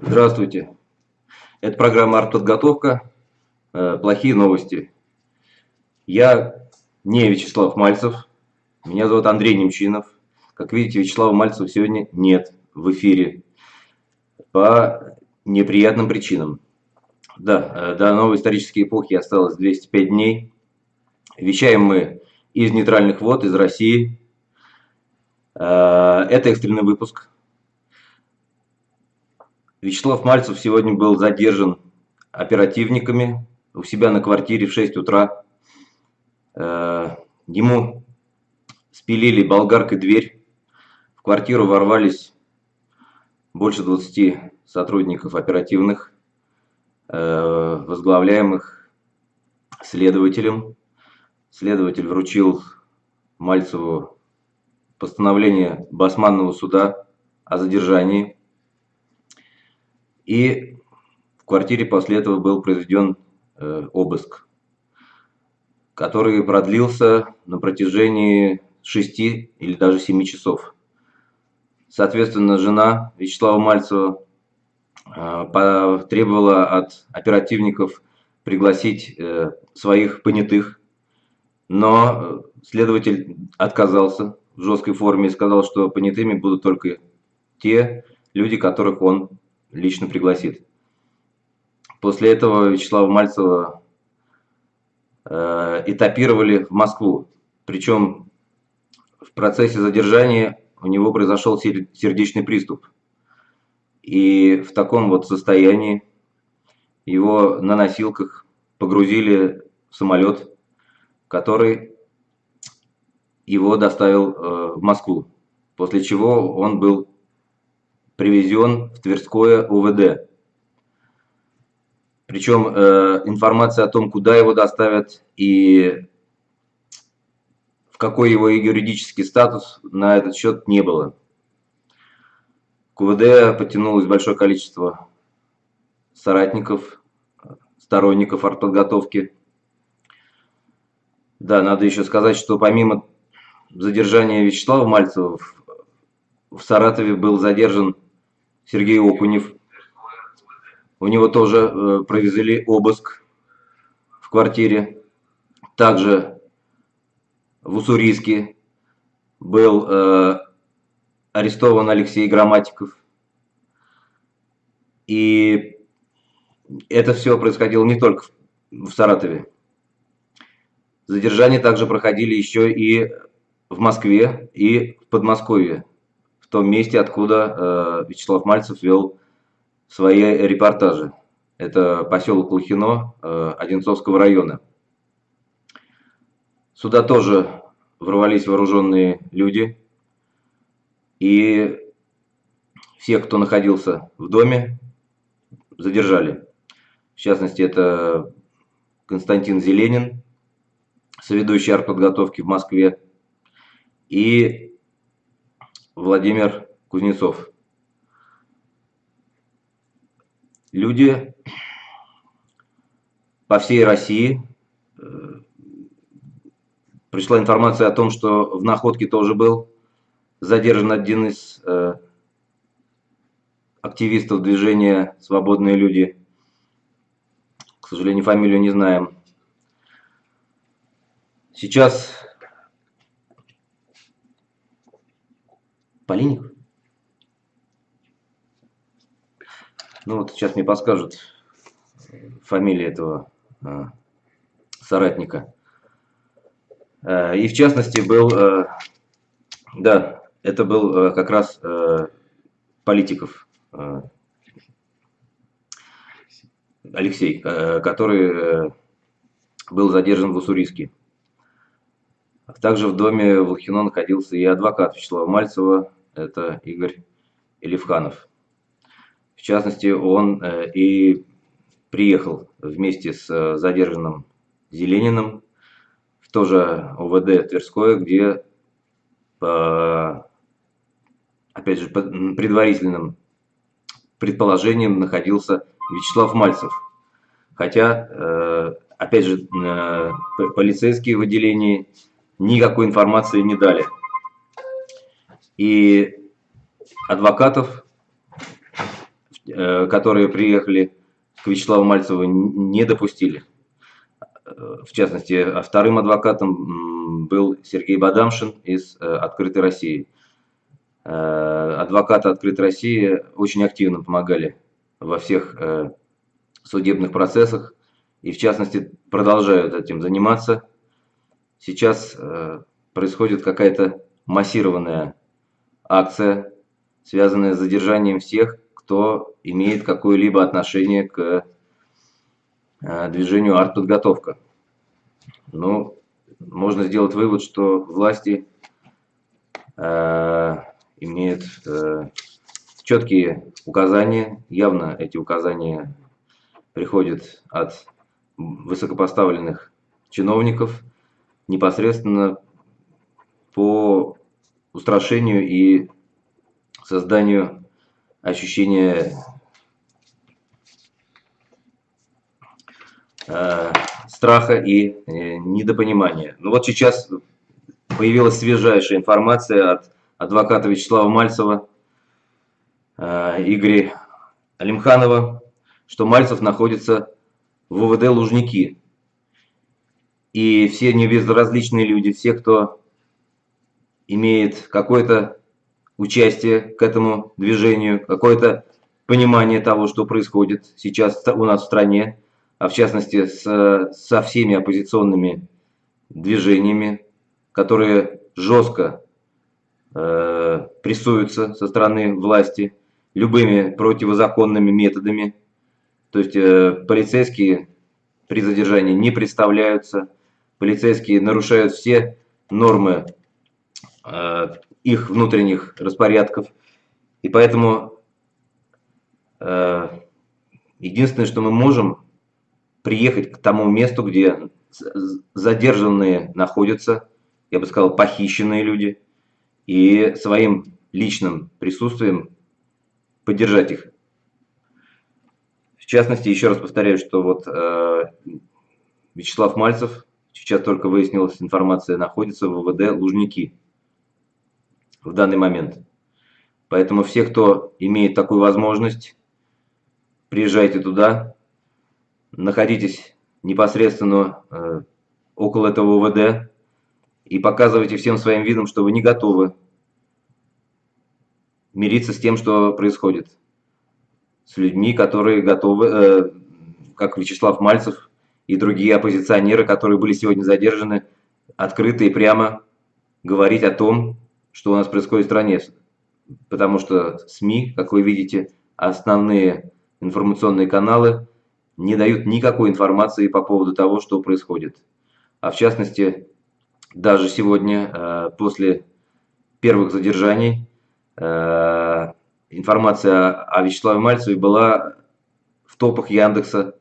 Здравствуйте. Это программа «Артподготовка». Э, плохие новости. Я не Вячеслав Мальцев. Меня зовут Андрей Немчинов. Как видите, Вячеслава Мальцева сегодня нет в эфире по неприятным причинам. Да, э, до новой исторической эпохи осталось 205 дней. Вещаем мы из нейтральных вод, из России. Э, это экстренный выпуск. Вячеслав Мальцев сегодня был задержан оперативниками у себя на квартире в 6 утра. Э, ему спилили болгаркой дверь. В квартиру ворвались больше 20 сотрудников оперативных, э, возглавляемых следователем. Следователь вручил Мальцеву постановление Басманного суда о задержании. И в квартире после этого был произведен э, обыск, который продлился на протяжении 6 или даже 7 часов. Соответственно, жена Вячеслава Мальцева э, потребовала от оперативников пригласить э, своих понятых, но следователь отказался в жесткой форме и сказал, что понятыми будут только те люди, которых он лично пригласит. После этого Вячеслава Мальцева э, этапировали в Москву. Причем в процессе задержания у него произошел сердечный приступ. И в таком вот состоянии его на носилках погрузили в самолет, который его доставил э, в Москву. После чего он был привезен в Тверское УВД. Причем э, информация о том, куда его доставят и в какой его юридический статус, на этот счет не было. К УВД потянулось большое количество соратников, сторонников артподготовки. Да, надо еще сказать, что помимо задержания Вячеслава Мальцева в Саратове был задержан Сергей Окунев. У него тоже э, провезли обыск в квартире. Также в Уссурийске был э, арестован Алексей Грамматиков. И это все происходило не только в Саратове. Задержания также проходили еще и в Москве и в Подмосковье в том месте, откуда э, Вячеслав Мальцев вел свои репортажи. Это поселок Лохино э, Одинцовского района. Сюда тоже ворвались вооруженные люди. И всех, кто находился в доме, задержали. В частности, это Константин Зеленин, соведущий артподготовки в Москве, и Владимир Кузнецов. Люди по всей России. Э, пришла информация о том, что в находке тоже был задержан один из э, активистов движения «Свободные люди». К сожалению, фамилию не знаем. Сейчас Полиник? Ну вот сейчас мне подскажут фамилия этого э, соратника. Э, и в частности был, э, да, это был э, как раз э, Политиков э, Алексей, э, который э, был задержан в Уссурийске. Также в доме Волхино находился и адвокат Вячеслава Мальцева, это Игорь Элифханов. В частности, он э, и приехал вместе с э, задержанным Зелениным в то же ОВД Тверское, где по, опять же, по предварительным предположениям находился Вячеслав Мальцев. Хотя, э, опять же, полицейские в отделении никакой информации не дали И адвокатов, которые приехали к Вячеславу Мальцеву, не допустили. В частности, вторым адвокатом был Сергей Бадамшин из «Открытой России». Адвокаты «Открытой России» очень активно помогали во всех судебных процессах и, в частности, продолжают этим заниматься. Сейчас э, происходит какая-то массированная акция, связанная с задержанием всех, кто имеет какое-либо отношение к э, движению артподготовка. Ну, можно сделать вывод, что власти э, имеют э, четкие указания, явно эти указания приходят от высокопоставленных чиновников непосредственно по устрашению и созданию ощущения э, страха и э, недопонимания. Ну вот сейчас появилась свежайшая информация от адвоката Вячеслава Мальцева, э, Игоря Алимханова, что Мальцев находится в УВД Лужники. И все небезразличные люди, все, кто имеет какое-то участие к этому движению, какое-то понимание того, что происходит сейчас у нас в стране, а в частности с, со всеми оппозиционными движениями, которые жестко э, прессуются со стороны власти любыми противозаконными методами, то есть э, полицейские при задержании не представляются, полицейские нарушают все нормы э, их внутренних распорядков. И поэтому э, единственное, что мы можем, приехать к тому месту, где задержанные находятся, я бы сказал, похищенные люди, и своим личным присутствием поддержать их частности, еще раз повторяю, что вот э, Вячеслав Мальцев, сейчас только выяснилась информация, находится в ВВД Лужники в данный момент. Поэтому все, кто имеет такую возможность, приезжайте туда, находитесь непосредственно э, около этого ВВД и показывайте всем своим видом, что вы не готовы мириться с тем, что происходит с людьми, которые готовы, э, как Вячеслав Мальцев и другие оппозиционеры, которые были сегодня задержаны, открыто и прямо говорить о том, что у нас происходит в стране. Потому что СМИ, как вы видите, основные информационные каналы не дают никакой информации по поводу того, что происходит. А в частности, даже сегодня, э, после первых задержаний, э, информация о Вячеславе Мальцеве была в топах Яндекса,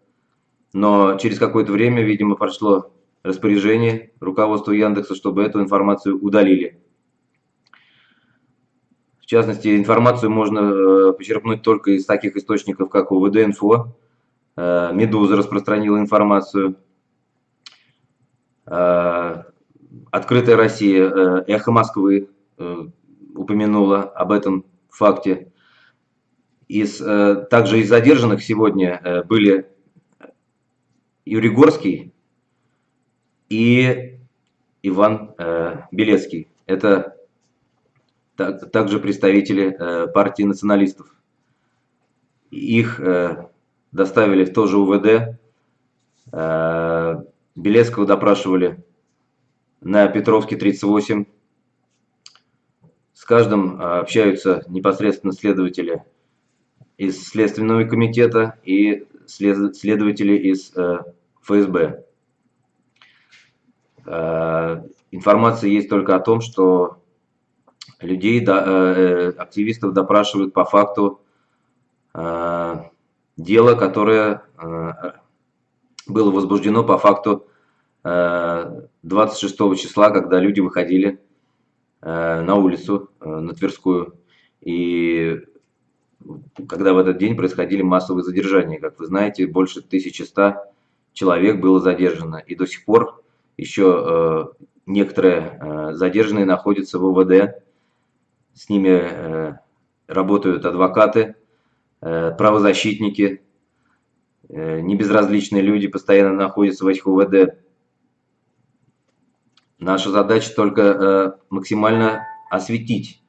но через какое-то время, видимо, прошло распоряжение руководства Яндекса, чтобы эту информацию удалили. В частности, информацию можно э, почерпнуть только из таких источников, как УВД-инфо. Э, Медуза распространила информацию. Э, Открытая Россия, Эхо Москвы упомянула об этом факте. Из, также из задержанных сегодня были Юрий Горский и Иван э, Белецкий. Это также представители партии националистов. Их доставили в то же УВД. Белецкого допрашивали на Петровке 38. С каждым общаются непосредственно следователи из Следственного комитета и след, следователи из э, ФСБ. Э, информация есть только о том, что людей, да, э, активистов допрашивают по факту э, дела, которое э, было возбуждено по факту э, 26 числа, когда люди выходили э, на улицу, э, на Тверскую, и когда в этот день происходили массовые задержания. Как вы знаете, больше 1100 человек было задержано. И до сих пор еще э, некоторые э, задержанные находятся в УВД с ними работают адвокаты, правозащитники, небезразличные люди постоянно находятся в этих УВД. Наша задача только максимально осветить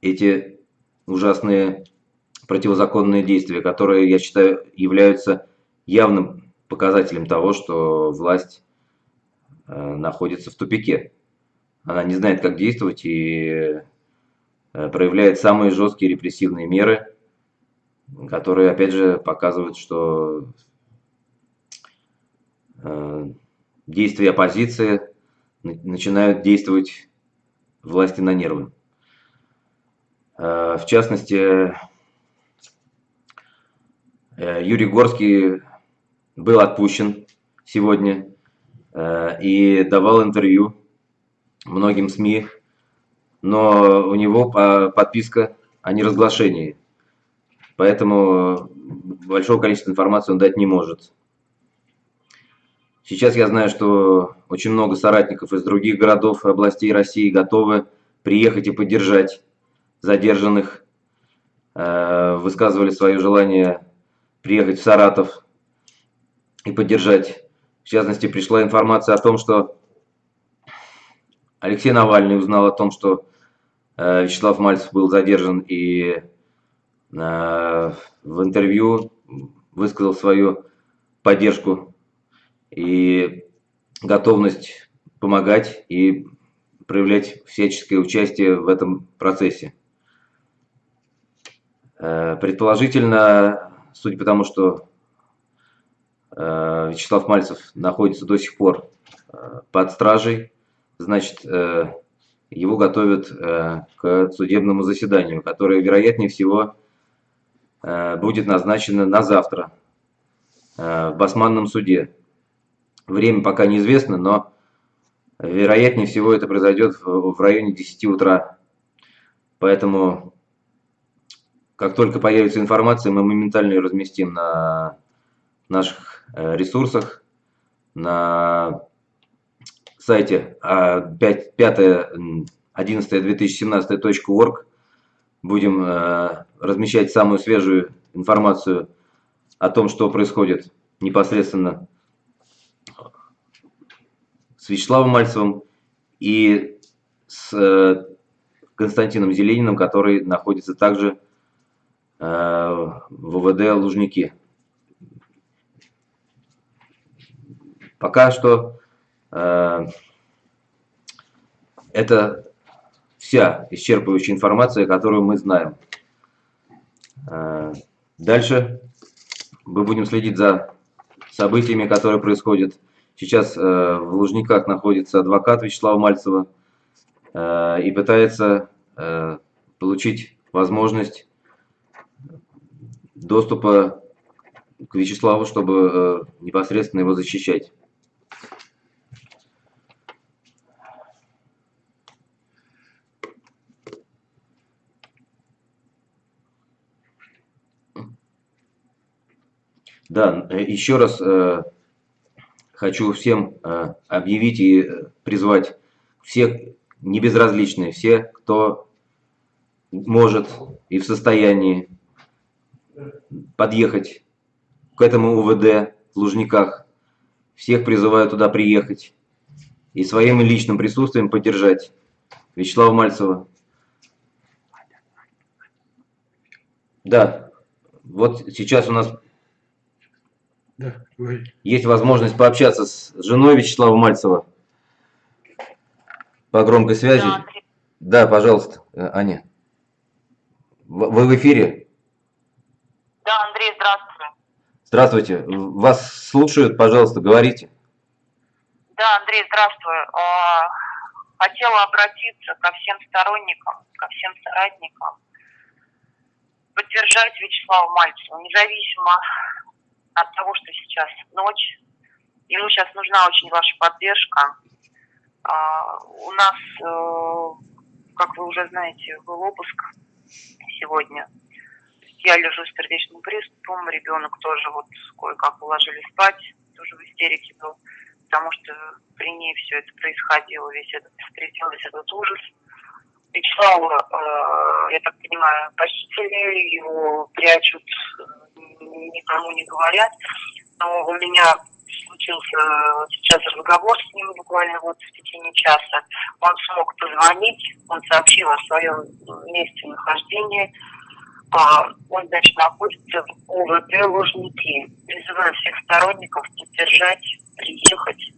эти ужасные противозаконные действия, которые, я считаю, являются явным показателем того, что власть э, находится в тупике. Она не знает, как действовать и э, проявляет самые жесткие репрессивные меры, которые, опять же, показывают, что э, действия оппозиции начинают действовать власти на нервы. В частности, Юрий Горский был отпущен сегодня э, и давал интервью многим СМИ, но у него подписка о неразглашении, поэтому большого количества информации он дать не может. Сейчас я знаю, что очень много соратников из других городов и областей России готовы приехать и поддержать задержанных, э, высказывали свое желание приехать в Саратов и поддержать. В частности, пришла информация о том, что Алексей Навальный узнал о том, что э, Вячеслав Мальцев был задержан и э, в интервью высказал свою поддержку и готовность помогать и проявлять всяческое участие в этом процессе. Э, предположительно, судя по тому, что Э, Вячеслав Мальцев находится до сих пор э, под стражей, значит, э, его готовят к судебному заседанию, которое, вероятнее всего, будет назначено на завтра в Басманном суде. Время пока неизвестно, но вероятнее всего это произойдет в районе 10 утра. Поэтому, как только появится информация, мы моментально ее разместим на наших Э, ресурсах, на сайте 5.11.2017.org а, будем э, размещать самую свежую информацию о том, что происходит непосредственно с Вячеславом Мальцевым и с э, Константином Зелениным, который находится также ВВД Лужники. Пока что это вся исчерпывающая информация, которую мы знаем. Дальше мы будем следить за событиями, которые происходят. Сейчас в Лужниках находится адвокат Вячеслава Мальцева и пытается получить возможность доступа к Вячеславу, чтобы э, непосредственно его защищать. Да, э, еще раз э, хочу всем э, объявить и призвать всех небезразличные, все, кто может и в состоянии подъехать к этому УВД в Лужниках. Всех призываю туда приехать и своим личным присутствием поддержать Вячеслава Мальцева. Да, вот сейчас у нас да, Есть возможность пообщаться с женой Вячеслава Мальцева по громкой связи. Да, да пожалуйста, Аня. Вы в эфире? Да, Андрей, здравствуйте. Здравствуйте. Вас слушают, пожалуйста, говорите. Да, Андрей, здравствуй. А, хотела обратиться ко всем сторонникам, ко всем соратникам, поддержать Вячеслава Мальцева, независимо от того, что сейчас ночь. Ему сейчас нужна очень ваша поддержка. А, у нас, э, как вы уже знаете, был обыск сегодня. Я лежу с сердечным приступом, ребенок тоже вот кое-как уложили спать, тоже в истерике был, потому что при ней все это происходило, весь этот, встретил весь этот ужас. Вячеслава, э, я так понимаю, похитили, его прячут, никому не говорят. Но у меня случился сейчас разговор с ним буквально вот в течение часа. Он смог позвонить, он сообщил о своем месте нахождения. А, он, значит, находится в ОВД Лужники. Призываю всех сторонников поддержать, приехать,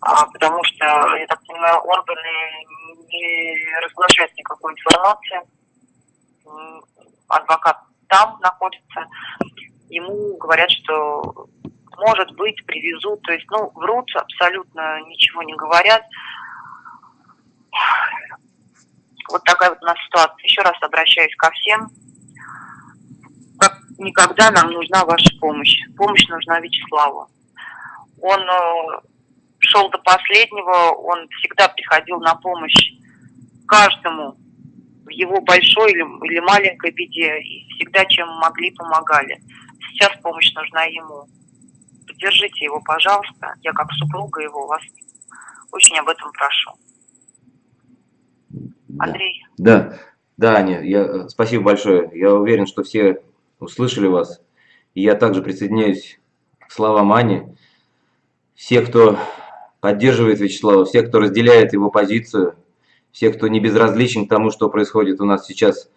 а, потому что, я так понимаю, органы не разглашают никакой информации. Адвокат там находится. Ему говорят, что может быть, привезут. То есть, ну, врут, абсолютно ничего не говорят. Вот такая вот у нас ситуация. Еще раз обращаюсь ко всем. Никогда нам нужна ваша помощь. Помощь нужна Вячеславу. Он э, шел до последнего, он всегда приходил на помощь каждому в его большой или, или маленькой беде. И всегда, чем могли, помогали. Сейчас помощь нужна ему поддержите его, пожалуйста. Я как супруга его вас очень об этом прошу. Андрей. Да, да, Аня, я, спасибо большое. Я уверен, что все услышали вас. И я также присоединяюсь к словам Ани. Все, кто поддерживает Вячеслава, все, кто разделяет его позицию, все, кто не безразличен к тому, что происходит у нас сейчас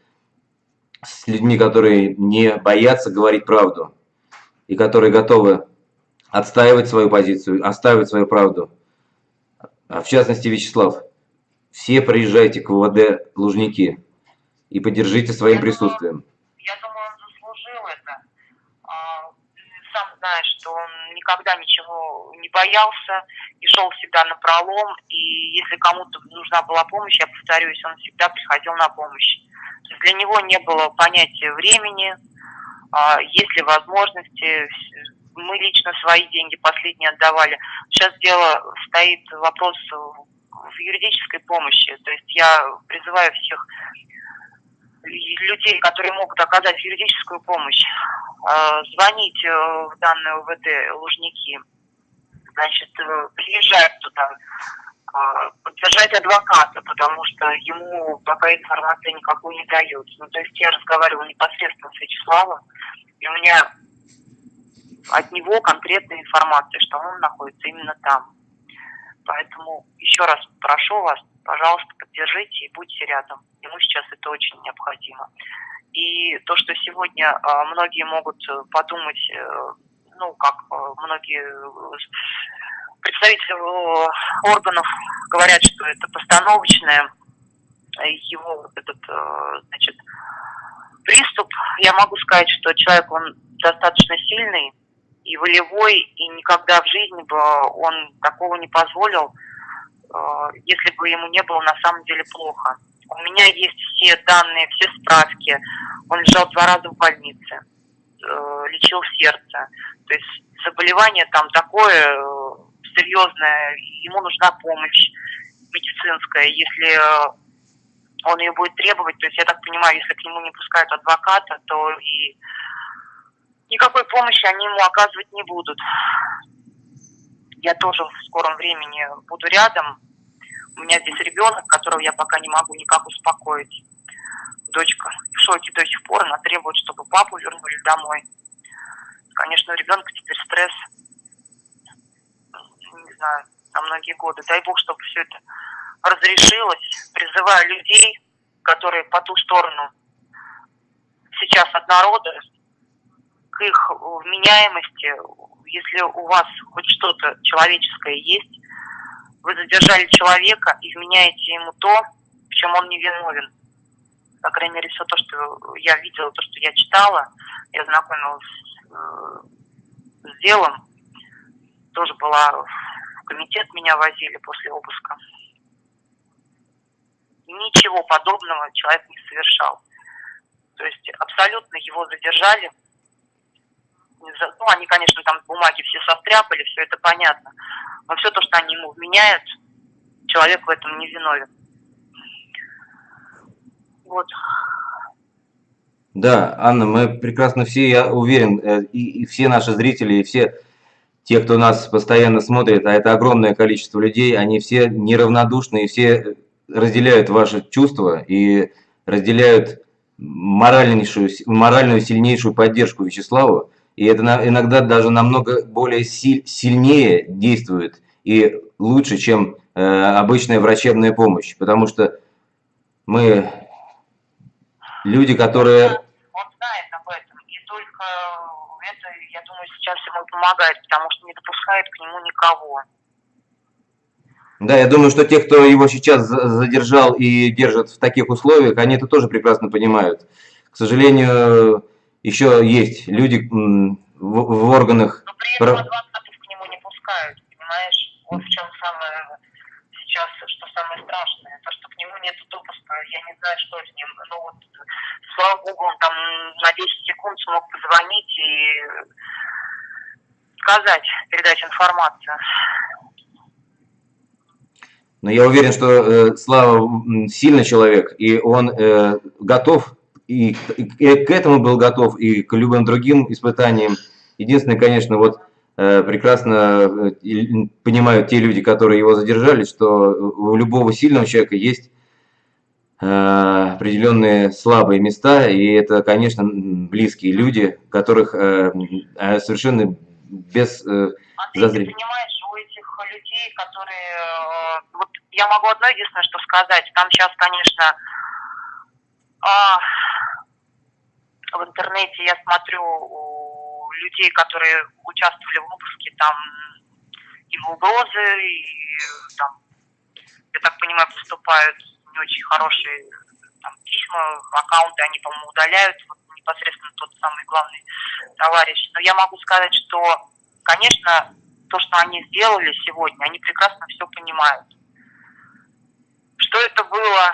с людьми, которые не боятся говорить правду и которые готовы отстаивать свою позицию, отстаивать свою правду. А в частности, Вячеслав, все приезжайте к ВВД Лужники и поддержите своим присутствием. Думаю, я думаю, он заслужил это. А, знаешь, что он никогда ничего не боялся и шел всегда на пролом. И если кому-то нужна была помощь, я повторюсь, он всегда приходил на помощь. Для него не было понятия времени, а, есть ли возможности, мы лично свои деньги последние отдавали. Сейчас дело стоит вопрос в юридической помощи. То есть я призываю всех людей, которые могут оказать юридическую помощь, э, звонить э, в данные УВД Лужники, значит, э, приезжать туда, поддержать адвоката, потому что ему пока информации никакую не дают. Ну, то есть я разговаривала непосредственно с Вячеславом, и у меня от него конкретная информация, что он находится именно там. Поэтому еще раз прошу вас, пожалуйста, поддержите и будьте рядом. Ему сейчас это очень необходимо. И то, что сегодня а, многие могут э, подумать, э, ну, как э, многие представители органов говорят, что это постановочное, его этот, значит, приступ, я могу сказать, что человек, он достаточно сильный, и волевой, и никогда в жизни бы он такого не позволил, если бы ему не было на самом деле плохо. У меня есть все данные, все справки. Он лежал два раза в больнице, э, лечил сердце. То есть заболевание там такое э, серьезное, ему нужна помощь медицинская. Если он ее будет требовать, то есть я так понимаю, если к нему не пускают адвоката, то и никакой помощи они ему оказывать не будут. Я тоже в скором времени буду рядом. У меня здесь ребенок, которого я пока не могу никак успокоить. Дочка в шоке до сих пор, она требует, чтобы папу вернули домой. Конечно, у ребенка теперь стресс, не знаю, на многие годы. Дай бог, чтобы все это разрешилось. Призываю людей, которые по ту сторону сейчас от народа, к их вменяемости, если у вас хоть что-то человеческое есть, вы задержали человека и вменяете ему то, в чем он не виновен. По крайней мере, все то, что я видела, то, что я читала, я знакомилась с, с делом, тоже была в комитет, меня возили после обыска. Ничего подобного человек не совершал. То есть абсолютно его задержали ну, они, конечно, там бумаги все состряпали, все это понятно. Но все то, что они ему вменяют, человек в этом не виновен. Вот. Да, Анна, мы прекрасно все, я уверен, э, и, и все наши зрители, и все те, кто нас постоянно смотрит, а это огромное количество людей, они все неравнодушны и все разделяют ваши чувства и разделяют моральнейшую, моральную сильнейшую поддержку Вячеславу. И это иногда даже намного более сильнее действует и лучше, чем э, обычная врачебная помощь. Потому что мы люди, которые... Он знает об этом, и только это, я думаю, сейчас ему помогает, потому что не допускает к нему никого. Да, я думаю, что те, кто его сейчас задержал и держат в таких условиях, они это тоже прекрасно понимают. К сожалению, еще есть люди в, в органах... Но при этом адвокатов к нему не пускают, понимаешь? Вот в чем самое сейчас, что самое страшное, то, что к нему нет допуска, я не знаю, что с ним. Ну вот, слава богу, он там на 10 секунд смог позвонить и сказать, передать информацию. Но я уверен, что э, Слава сильный человек, и он э, готов, и, и к этому был готов, и к любым другим испытаниям. Единственное, конечно, вот э, прекрасно э, понимают те люди, которые его задержали, что у любого сильного человека есть э, определенные слабые места, и это, конечно, близкие люди, которых э, э совершенно без э, зазрения людей, которые... Э, вот я могу одно единственное, что сказать. Там сейчас, конечно, а, в интернете я смотрю у людей, которые участвовали в выпуске, там и угрозы, и там, я так понимаю, поступают не очень хорошие там, письма, аккаунты, они, по-моему, удаляют, вот, непосредственно тот самый главный товарищ. Но я могу сказать, что, конечно, то, что они сделали сегодня, они прекрасно все понимают. Что это было,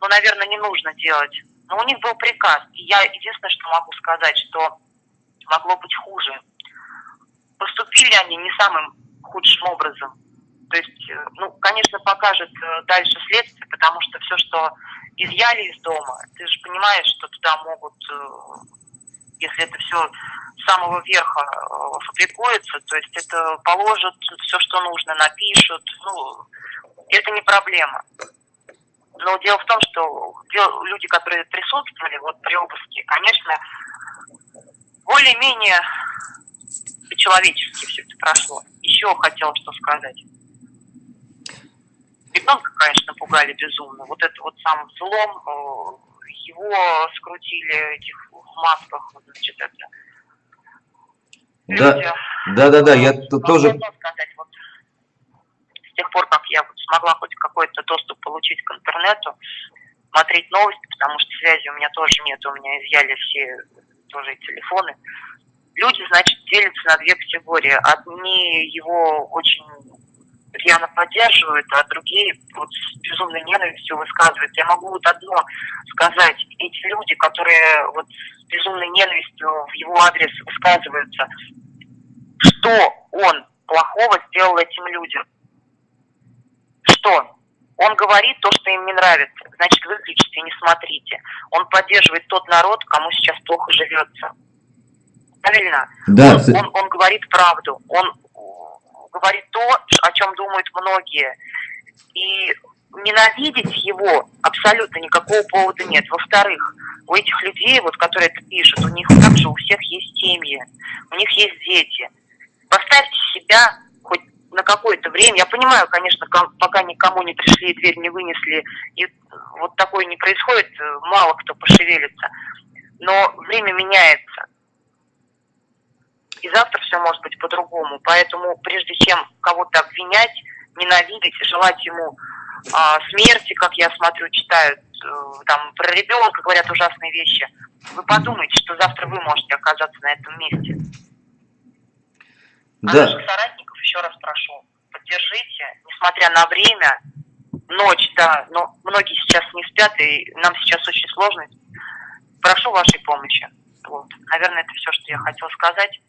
ну, наверное, не нужно делать. Но у них был приказ. И я единственное, что могу сказать, что могло быть хуже. Поступили они не самым худшим образом. То есть, э, ну, конечно, покажет э, дальше следствие, потому что все, что изъяли из дома, ты же понимаешь, что туда могут, э, если это все самого верха фабрикуется, то есть это положат все, что нужно, напишут, ну, это не проблема. Но дело в том, что люди, которые присутствовали вот при обыске, конечно, более-менее по-человечески все это прошло. Еще хотела что сказать. Ребенка, конечно, пугали безумно. Вот это вот сам взлом, э, его скрутили этих в масках, значит, это да, да, да, да, я тоже... Сказать, вот, тех пор, как я смогла хоть какой-то доступ получить к интернету, смотреть новости, потому что связи у меня тоже нет, у меня изъяли все тоже телефоны. Люди, значит, делятся на две категории. Одни его очень рьяно поддерживают, а другие вот с безумной ненавистью высказывают. Я могу вот одно сказать. Эти люди, которые вот с безумной ненавистью в его адрес высказываются, что он плохого сделал этим людям? Что? Он говорит то, что им не нравится. Значит, выключите, не смотрите. Он поддерживает тот народ, кому сейчас плохо живется. Правильно? Да. Он, он, он говорит правду. Он говорит то, о чем думают многие. И ненавидеть его абсолютно никакого повода нет. Во-вторых, у этих людей, вот, которые это пишут, у них также у всех есть семьи, у них есть дети. Поставьте себя на какое-то время. Я понимаю, конечно, пока никому не пришли и дверь не вынесли, и вот такое не происходит, мало кто пошевелится. Но время меняется. И завтра все может быть по-другому. Поэтому прежде чем кого-то обвинять, ненавидеть, желать ему а, смерти, как я смотрю, читают, э, там про ребенка говорят ужасные вещи. Вы подумайте, что завтра вы можете оказаться на этом месте. А да. наших соратников еще раз прошу, поддержите, несмотря на время, ночь, да, но многие сейчас не спят, и нам сейчас очень сложно. Прошу вашей помощи. Вот. Наверное, это все, что я хотела сказать.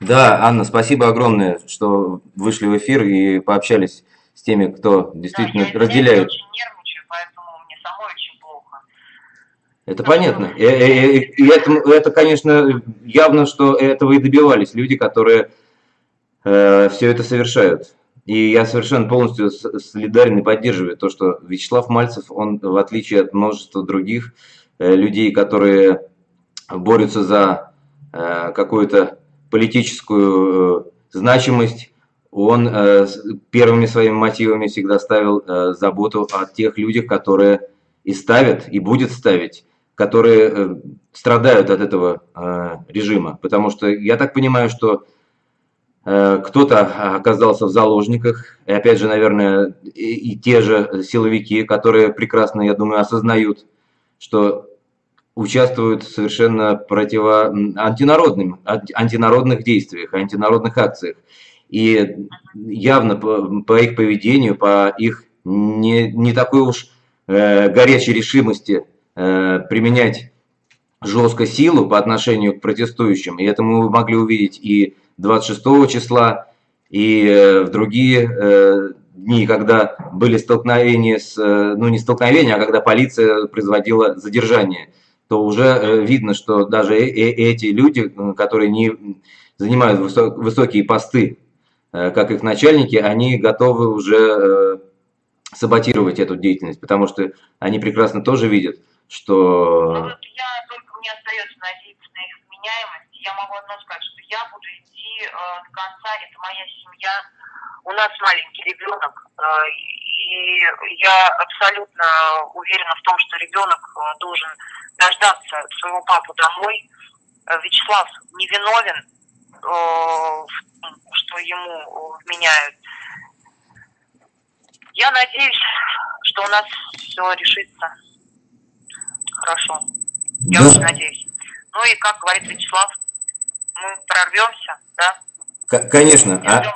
Да, Анна, спасибо огромное, что вышли в эфир и пообщались с теми, кто действительно да, я, разделяет. Я очень нервничаю, поэтому мне самой очень плохо. Это понятно. И, и, и это, это, конечно, явно, что этого и добивались люди, которые э, все это совершают. и я совершенно полностью солидарен и поддерживаю то, что Вячеслав Мальцев, он в отличие от множества других э, людей, которые борются за э, какую-то политическую значимость, он первыми своими мотивами всегда ставил заботу о тех людях, которые и ставят, и будет ставить, которые страдают от этого режима. Потому что я так понимаю, что кто-то оказался в заложниках, и опять же, наверное, и, и те же силовики, которые прекрасно, я думаю, осознают, что участвуют в совершенно противо антинародным, антинародных действиях, антинародных акциях. И явно по, по их поведению, по их не, не такой уж э, горячей решимости э, применять жестко силу по отношению к протестующим, и это мы могли увидеть и 26 числа и э, в другие э, дни, когда были столкновения с, э, ну не столкновения, а когда полиция производила задержание, то уже видно, что даже эти люди, которые не занимают высокие посты, как их начальники, они готовы уже саботировать эту деятельность, потому что они прекрасно тоже видят, что... Ну, вот я только мне остается надеяться на их вменяемость. Я могу одно сказать, что я буду э, до конца. Это моя семья. У нас маленький ребенок, э, и я абсолютно уверена в том, что ребенок э, должен дождаться своего папу домой. Э, Вячеслав невиновен э, в том, что ему вменяют. Я надеюсь, что у нас все решится хорошо. Я да. очень надеюсь. Ну и, как говорит Вячеслав, мы прорвемся, да? Конечно. Не ждем,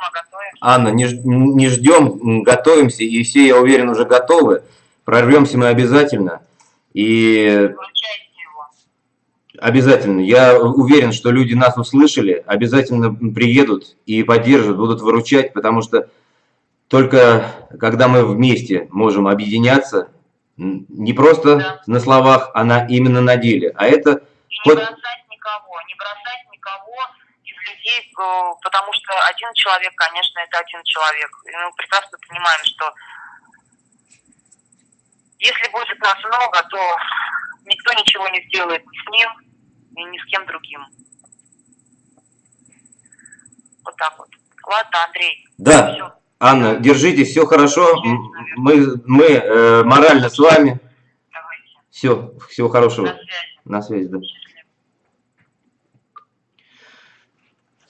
а, Анна, не, не ждем, готовимся, и все, я уверен, уже готовы. Прорвемся мы обязательно. И Обязательно. Я уверен, что люди нас услышали, обязательно приедут и поддержат, будут выручать, потому что только когда мы вместе можем объединяться, не просто да. на словах, а на, именно на деле. А это... И не бросать не бросать никого из людей, э, потому что один человек, конечно, это один человек. И мы прекрасно понимаем, что если будет нас много, то никто ничего не сделает ни с ним, ни, ни с кем другим. Вот так вот. Ладно, Андрей. Да. Все. Анна, держитесь, все хорошо. Мы, мы э, морально с вами. Давайте. Все, всего хорошего. На связи. На связи, да.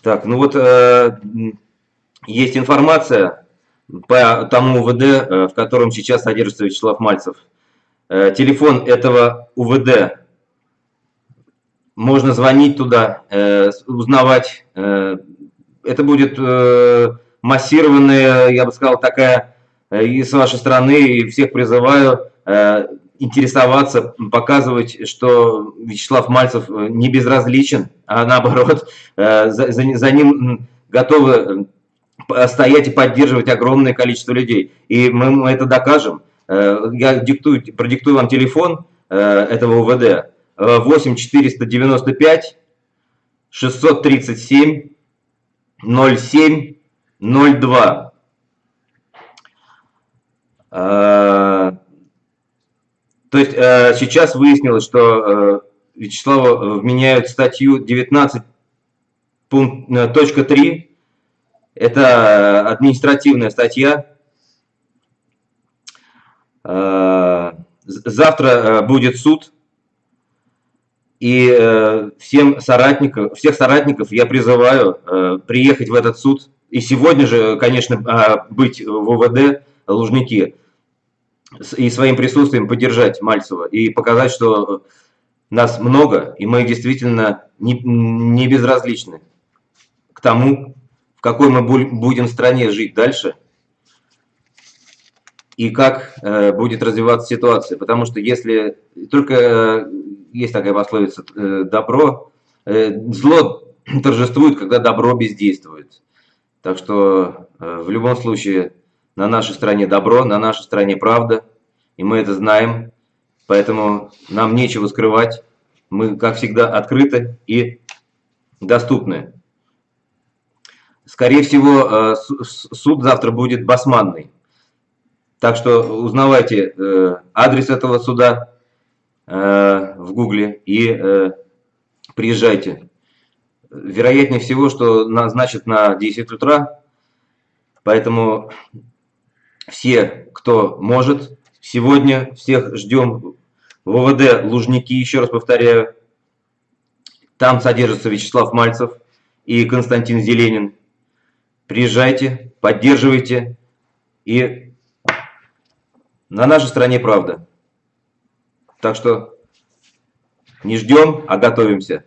Так, ну вот э, есть информация по тому УВД, э, в котором сейчас содержится Вячеслав Мальцев. Э, телефон этого УВД, можно звонить туда, э, узнавать. Э, это будет э, массированная, я бы сказал, такая э, и с вашей стороны, и всех призываю э, интересоваться, показывать, что Вячеслав Мальцев э, не безразличен, а наоборот, э, за, за ним готовы э, стоять и поддерживать огромное количество людей. И мы, мы это докажем. Я диктую, продиктую вам телефон этого УВД. 8 495 637 07 02. То есть э, сейчас выяснилось, что э, Вячеславу вменяют статью 19.3. Э, Это административная статья. Завтра будет суд. И всем соратникам, всех соратников я призываю приехать в этот суд. И сегодня же, конечно, быть в УВД Лужники и своим присутствием поддержать Мальцева и показать, что нас много, и мы действительно не, не безразличны к тому, в какой мы будем стране жить дальше, и как э, будет развиваться ситуация. Потому что если только э, есть такая пословица, э, добро, э, зло торжествует, когда добро бездействует. Так что э, в любом случае на нашей стороне добро, на нашей стороне правда, и мы это знаем, поэтому нам нечего скрывать. Мы, как всегда, открыты и доступны. скорее всего, э, суд завтра будет басманный. Так что узнавайте э, адрес этого суда э, в гугле и приезжайте. Вероятнее всего, что назначат на 10 утра, поэтому все, кто может, сегодня всех ждем в ОВД Лужники, еще раз повторяю. Там содержится Вячеслав Мальцев и Константин Зеленин. Приезжайте, поддерживайте. И на нашей стороне правда. Так что не ждем, а готовимся.